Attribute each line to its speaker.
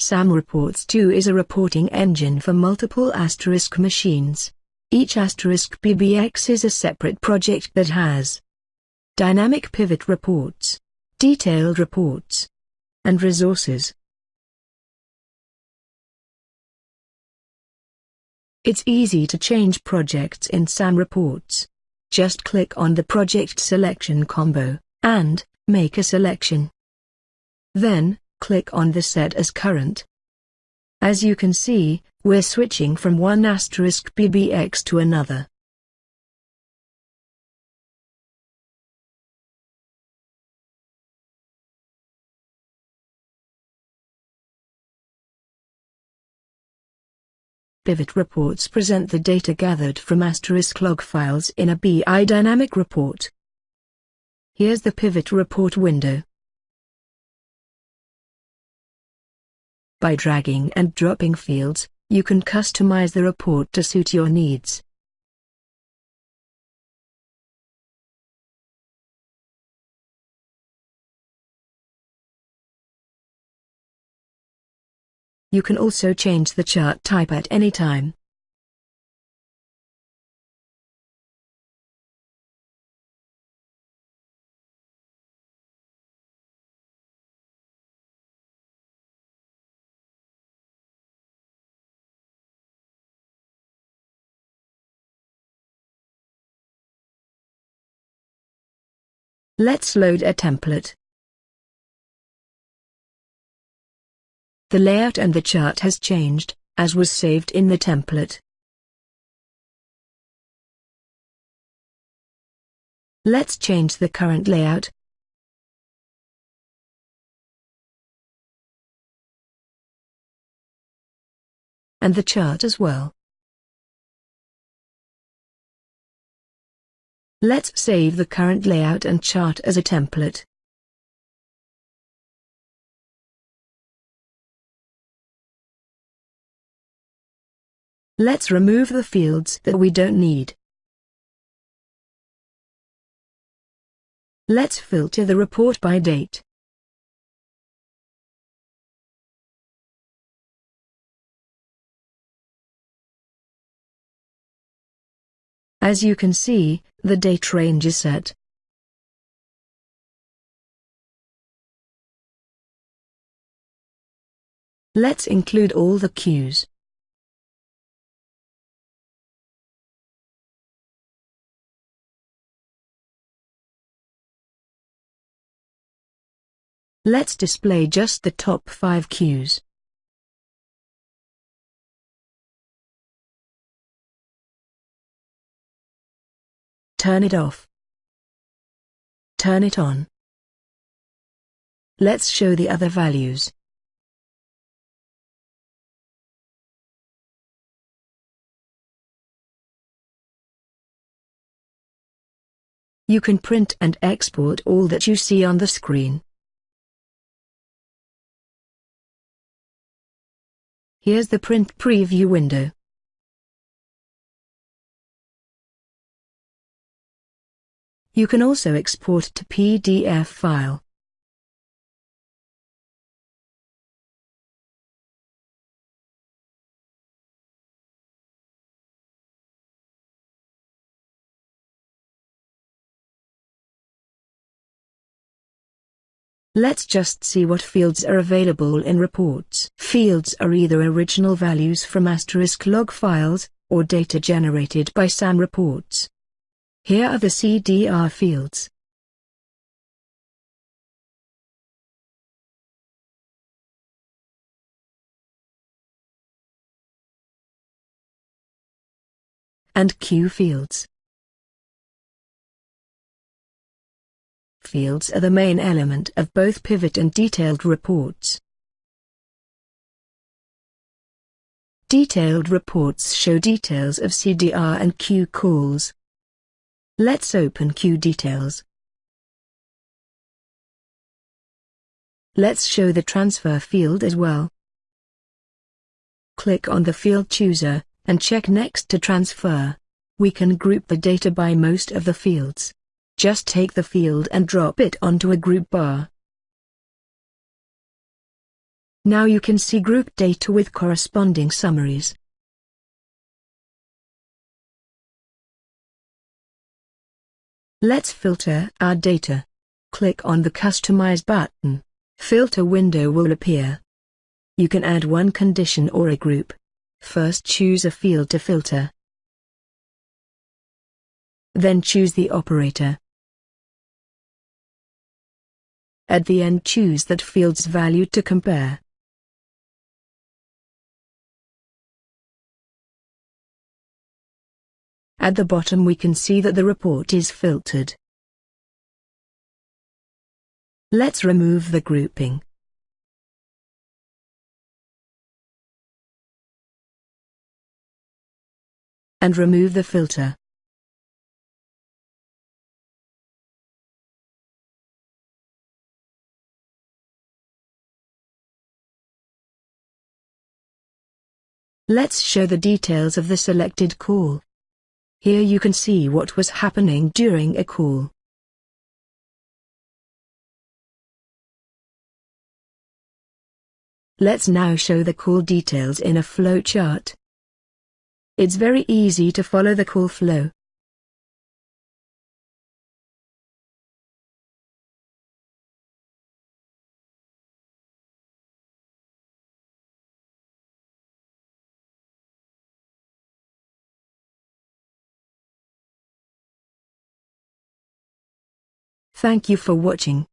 Speaker 1: SAM Reports 2 is a reporting engine for multiple Asterisk machines. Each Asterisk PBX is a separate project that has dynamic pivot reports, detailed reports, and resources. It's easy to change projects in SAM reports. Just click on the project selection combo, and make a selection. Then, click on the Set as Current. As you can see, we're switching from one asterisk PBX to another. Pivot reports present the data gathered from asterisk log files in a BI dynamic report. Here's the pivot report window. By dragging and dropping fields, you can customize the report to suit your needs. You can also change the chart type at any time. Let's load a template. The layout and the chart has changed, as was saved in the template. Let's change the current layout. And the chart as well. Let's save the current layout and chart as a template. Let's remove the fields that we don't need. Let's filter the report by date. As you can see, the date range is set. Let's include all the queues. Let's display just the top 5 queues. Turn it off. Turn it on. Let's show the other values. You can print and export all that you see on the screen. Here's the print preview window. You can also export to PDF file. Let's just see what fields are available in reports. Fields are either original values from asterisk log files, or data generated by SAM reports. Here are the CDR fields. And Queue fields. Fields are the main element of both pivot and detailed reports. Detailed reports show details of CDR and Queue calls, Let's open Queue details. Let's show the transfer field as well. Click on the field chooser, and check next to transfer. We can group the data by most of the fields. Just take the field and drop it onto a group bar. Now you can see group data with corresponding summaries. Let's filter our data. Click on the Customize button. Filter window will appear. You can add one condition or a group. First choose a field to filter. Then choose the operator. At the end choose that field's value to compare. At the bottom we can see that the report is filtered. Let's remove the grouping. And remove the filter. Let's show the details of the selected call. Here you can see what was happening during a call. Let's now show the call details in a flowchart. It's very easy to follow the call flow. Thank you for watching.